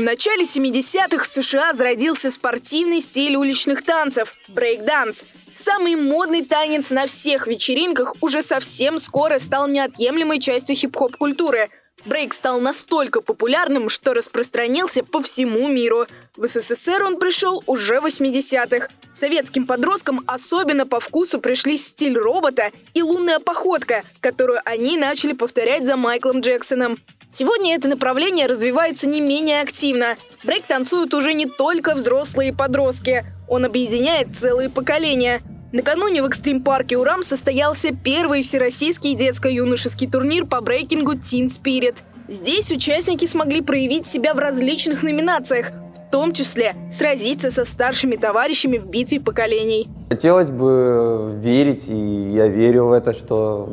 В начале 70-х в США зародился спортивный стиль уличных танцев – брейк-данс. Самый модный танец на всех вечеринках уже совсем скоро стал неотъемлемой частью хип-хоп-культуры. Брейк стал настолько популярным, что распространился по всему миру. В СССР он пришел уже в 80-х. Советским подросткам особенно по вкусу пришли стиль робота и лунная походка, которую они начали повторять за Майклом Джексоном. Сегодня это направление развивается не менее активно. Брейк танцуют уже не только взрослые подростки. Он объединяет целые поколения. Накануне в экстрим-парке «Урам» состоялся первый всероссийский детско-юношеский турнир по брейкингу «Teen Spirit». Здесь участники смогли проявить себя в различных номинациях, в том числе сразиться со старшими товарищами в битве поколений. Хотелось бы верить, и я верю в это, что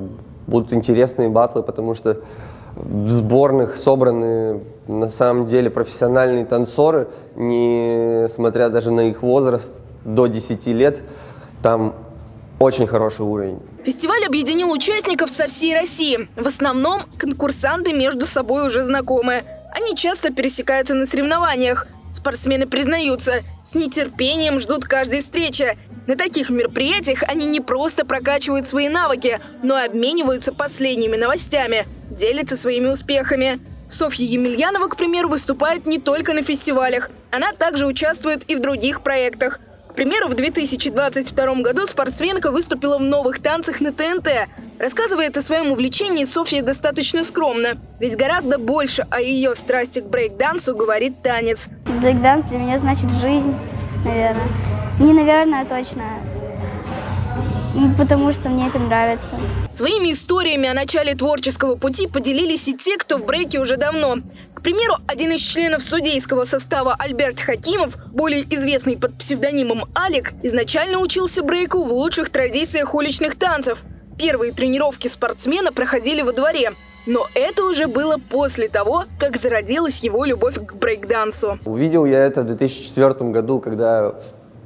будут интересные батлы, потому что в сборных собраны на самом деле профессиональные танцоры, несмотря даже на их возраст до 10 лет, там очень хороший уровень. Фестиваль объединил участников со всей России. В основном конкурсанты между собой уже знакомы. Они часто пересекаются на соревнованиях. Спортсмены признаются, с нетерпением ждут каждой встречи. На таких мероприятиях они не просто прокачивают свои навыки, но и обмениваются последними новостями, делятся своими успехами. Софья Емельянова, к примеру, выступает не только на фестивалях. Она также участвует и в других проектах. К примеру, в 2022 году спортсменка выступила в новых танцах на ТНТ. Рассказывает о своем увлечении Софья достаточно скромно, ведь гораздо больше о ее страсти к брейк-дансу говорит танец. Брейк-данс для меня значит жизнь, наверное. Не наверное, точно. Потому что мне это нравится. Своими историями о начале творческого пути поделились и те, кто в брейке уже давно. К примеру, один из членов судейского состава Альберт Хакимов, более известный под псевдонимом Алик, изначально учился брейку в лучших традициях уличных танцев. Первые тренировки спортсмена проходили во дворе. Но это уже было после того, как зародилась его любовь к брейкдансу. Увидел я это в 2004 году, когда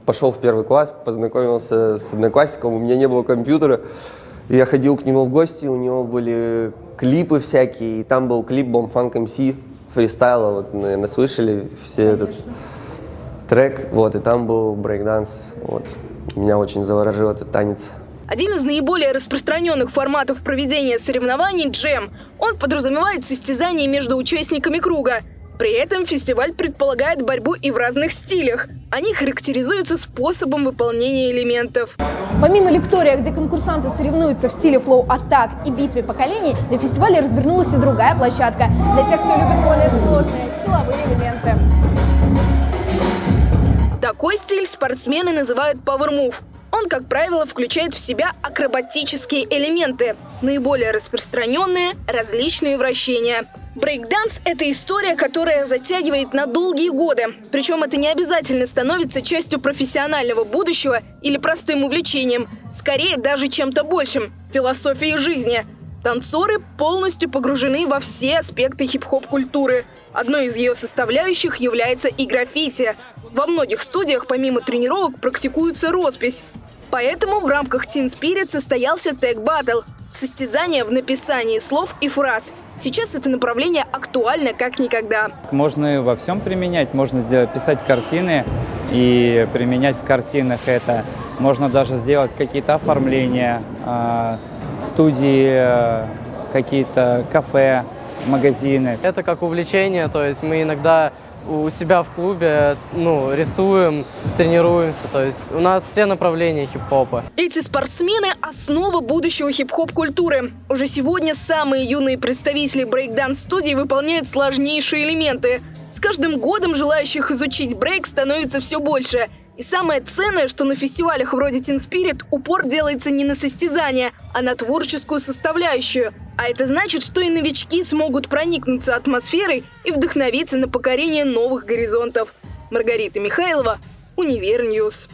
пошел в первый класс, познакомился с одноклассником, у меня не было компьютера. Я ходил к нему в гости, у него были клипы всякие, и там был клип Funk MC фристайла, вот, наверное, слышали все этот трек, вот, и там был брейкданс, вот. Меня очень заворожил этот танец. Один из наиболее распространенных форматов проведения соревнований – джем. Он подразумевает состязание между участниками круга. При этом фестиваль предполагает борьбу и в разных стилях. Они характеризуются способом выполнения элементов. Помимо лектория, где конкурсанты соревнуются в стиле флоу-атак и битве поколений, на фестивале развернулась и другая площадка для тех, кто любит более сложные силовые элементы. Такой стиль спортсмены называют Power Move. Он, как правило, включает в себя акробатические элементы, наиболее распространенные – различные вращения. Брейкданс – это история, которая затягивает на долгие годы. Причем это не обязательно становится частью профессионального будущего или простым увлечением. Скорее, даже чем-то большим – философией жизни. Танцоры полностью погружены во все аспекты хип-хоп-культуры. Одной из ее составляющих является и граффити. Во многих студиях помимо тренировок практикуется роспись. Поэтому в рамках Teen Spirit состоялся тег Battle – состязание в написании слов и фраз. Сейчас это направление актуально как никогда. Можно во всем применять, можно сделать, писать картины и применять в картинах это. Можно даже сделать какие-то оформления, а, студии, какие-то кафе, магазины. Это как увлечение, то есть мы иногда у себя в клубе ну, рисуем, тренируемся. То есть у нас все направления хип-хопа. Эти спортсмены – основа будущего хип-хоп-культуры. Уже сегодня самые юные представители брейкданс-студии выполняют сложнейшие элементы. С каждым годом желающих изучить брейк становится все больше – и самое ценное, что на фестивалях вроде Teen Spirit упор делается не на состязание, а на творческую составляющую. А это значит, что и новички смогут проникнуться атмосферой и вдохновиться на покорение новых горизонтов. Маргарита Михайлова, Универньюз.